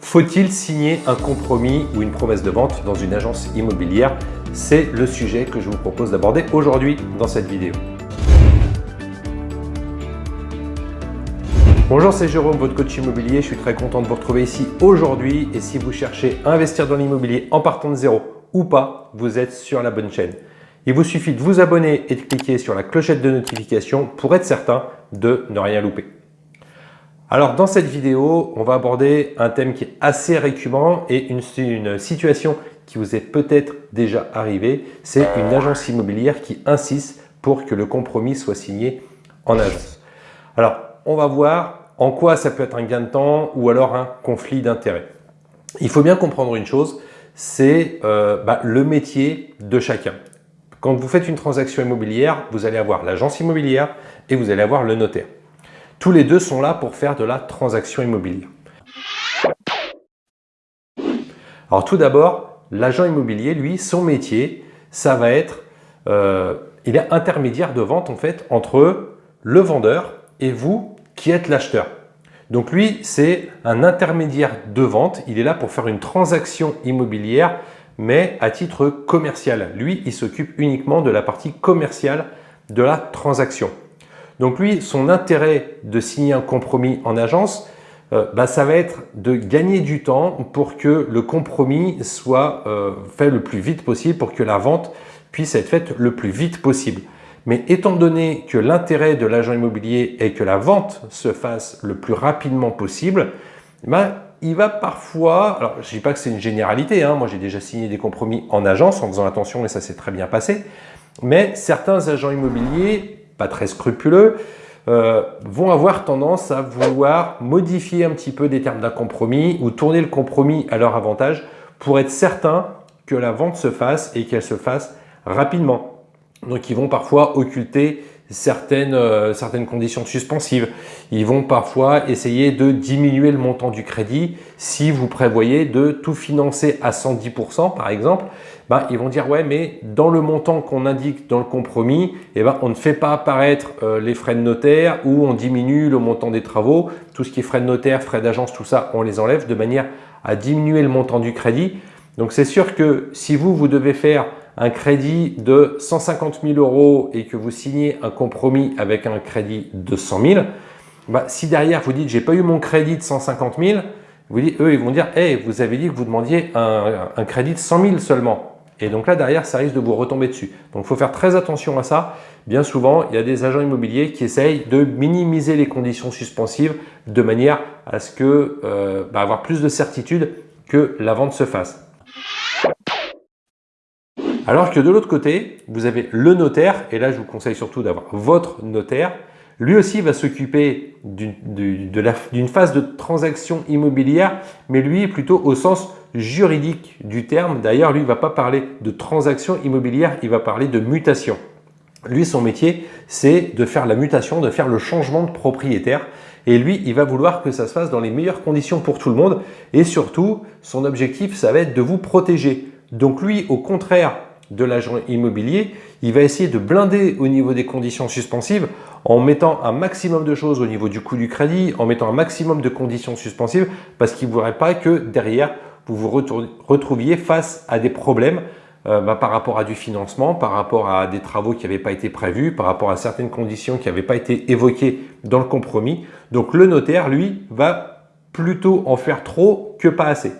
Faut-il signer un compromis ou une promesse de vente dans une agence immobilière? C'est le sujet que je vous propose d'aborder aujourd'hui dans cette vidéo. Bonjour, c'est Jérôme, votre coach immobilier. Je suis très content de vous retrouver ici aujourd'hui. Et si vous cherchez à investir dans l'immobilier en partant de zéro ou pas, vous êtes sur la bonne chaîne. Il vous suffit de vous abonner et de cliquer sur la clochette de notification pour être certain de ne rien louper. Alors dans cette vidéo, on va aborder un thème qui est assez récurrent et une, situation qui vous est peut-être déjà arrivée. C'est une agence immobilière qui insiste pour que le compromis soit signé en agence. Alors on va voir en quoi ça peut être un gain de temps ou alors un conflit d'intérêts. Il faut bien comprendre une chose, c'est euh, bah, le métier de chacun. Quand vous faites une transaction immobilière, vous allez avoir l'agence immobilière et vous allez avoir le notaire. Tous les deux sont là pour faire de la transaction immobilière. Alors tout d'abord, l'agent immobilier, lui, son métier, ça va être, euh, il est intermédiaire de vente en fait entre le vendeur et vous qui êtes l'acheteur. Donc lui, c'est un intermédiaire de vente. Il est là pour faire une transaction immobilière, mais à titre commercial. Lui, il s'occupe uniquement de la partie commerciale de la transaction. Donc lui, son intérêt de signer un compromis en agence, euh, bah, ça va être de gagner du temps pour que le compromis soit euh, fait le plus vite possible, pour que la vente puisse être faite le plus vite possible. Mais étant donné que l'intérêt de l'agent immobilier est que la vente se fasse le plus rapidement possible, bah, il va parfois, alors je ne dis pas que c'est une généralité, hein, moi j'ai déjà signé des compromis en agence en faisant attention et ça s'est très bien passé, mais certains agents immobiliers pas très scrupuleux, euh, vont avoir tendance à vouloir modifier un petit peu des termes d'un compromis ou tourner le compromis à leur avantage pour être certain que la vente se fasse et qu'elle se fasse rapidement. Donc ils vont parfois occulter certaines, euh, certaines conditions suspensives. Ils vont parfois essayer de diminuer le montant du crédit si vous prévoyez de tout financer à 110% par exemple. Ben, ils vont dire ouais mais dans le montant qu'on indique dans le compromis, eh ben, on ne fait pas apparaître euh, les frais de notaire ou on diminue le montant des travaux. Tout ce qui est frais de notaire, frais d'agence, tout ça, on les enlève de manière à diminuer le montant du crédit. Donc c'est sûr que si vous, vous devez faire un crédit de 150 000 euros et que vous signez un compromis avec un crédit de 100 000, bah, si derrière vous dites « j'ai pas eu mon crédit de 150 000 », vous dites, eux ils vont dire hey, « vous avez dit que vous demandiez un, crédit de 100 000 seulement ». Et donc là, derrière, ça risque de vous retomber dessus. Donc, il faut faire très attention à ça. Bien souvent, il y a des agents immobiliers qui essayent de minimiser les conditions suspensives de manière à ce que euh, bah, avoir plus de certitude que la vente se fasse. Alors que de l'autre côté, vous avez le notaire, et là je vous conseille surtout d'avoir votre notaire. Lui aussi va s'occuper d'une phase de transaction immobilière, mais lui plutôt au sens juridique du terme. D'ailleurs, lui ne va pas parler de transaction immobilière, il va parler de mutation. Lui, son métier, c'est de faire la mutation, de faire le changement de propriétaire. Et lui, il va vouloir que ça se fasse dans les meilleures conditions pour tout le monde. Et surtout, son objectif, ça va être de vous protéger. Donc lui, au contraire de l'agent immobilier, il va essayer de blinder au niveau des conditions suspensives en mettant un maximum de choses au niveau du coût du crédit, en mettant un maximum de conditions suspensives parce qu'il ne voudrait pas que derrière, vous vous retrouviez face à des problèmes euh, bah, par rapport à du financement, par rapport à des travaux qui n'avaient pas été prévus, par rapport à certaines conditions qui n'avaient pas été évoquées dans le compromis. Donc le notaire, lui, va plutôt en faire trop que pas assez.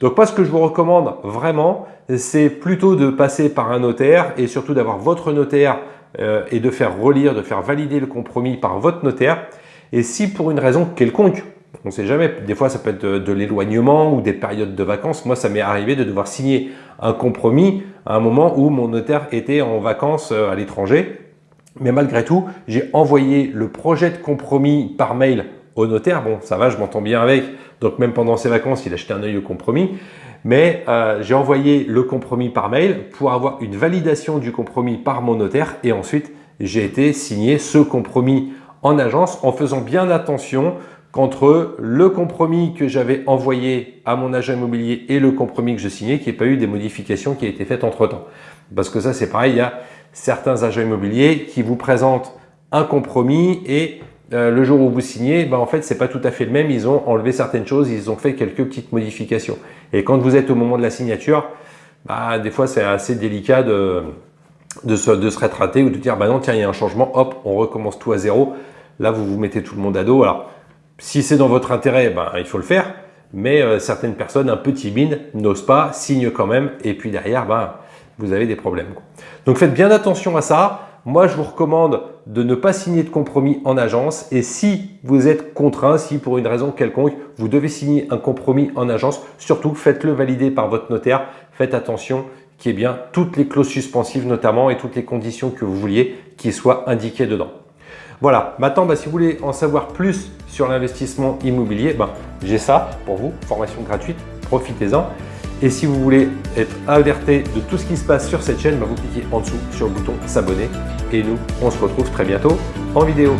Donc moi, ce que je vous recommande vraiment, c'est plutôt de passer par un notaire et surtout d'avoir votre notaire euh, et de faire relire, de faire valider le compromis par votre notaire. Et si pour une raison quelconque, on ne sait jamais, des fois ça peut être de, l'éloignement ou des périodes de vacances. Moi, ça m'est arrivé de devoir signer un compromis à un moment où mon notaire était en vacances euh, à l'étranger. Mais malgré tout, j'ai envoyé le projet de compromis par mail notaire. Bon, ça va, je m'entends bien avec. Donc même pendant ses vacances, il a jeté un œil au compromis. Mais euh, j'ai envoyé le compromis par mail pour avoir une validation du compromis par mon notaire. Et ensuite, j'ai été signer ce compromis en agence en faisant bien attention qu'entre le compromis que j'avais envoyé à mon agent immobilier et le compromis que je signais, qu'il n'y ait pas eu des modifications qui aient été faites entre-temps. Parce que ça, c'est pareil, il y a certains agents immobiliers qui vous présentent un compromis et euh, le jour où vous signez, ben, en fait, c'est pas tout à fait le même. Ils ont enlevé certaines choses, ils ont fait quelques petites modifications. Et quand vous êtes au moment de la signature, bah, des fois, c'est assez délicat de, se, de ou de dire, bah non, tiens, il y a un changement, hop, on recommence tout à zéro. Là, vous vous mettez tout le monde à dos. Alors, si c'est dans votre intérêt, ben, il faut le faire. Mais euh, certaines personnes un peu timides n'osent pas, signent quand même. Et puis derrière, ben, vous avez des problèmes. Donc, faites bien attention à ça. Moi, je vous recommande de ne pas signer de compromis en agence. Et si vous êtes contraint, si pour une raison quelconque, vous devez signer un compromis en agence, surtout faites-le valider par votre notaire. Faites attention qu'il y ait bien toutes les clauses suspensives notamment et toutes les conditions que vous vouliez qui soient indiquées dedans. Voilà, maintenant, bah, si vous voulez en savoir plus sur l'investissement immobilier, bah, j'ai ça pour vous, formation gratuite, profitez-en. Et si vous voulez être alerté de tout ce qui se passe sur cette chaîne, bah, vous cliquez en dessous sur le bouton s'abonner. Et nous, on se retrouve très bientôt en vidéo.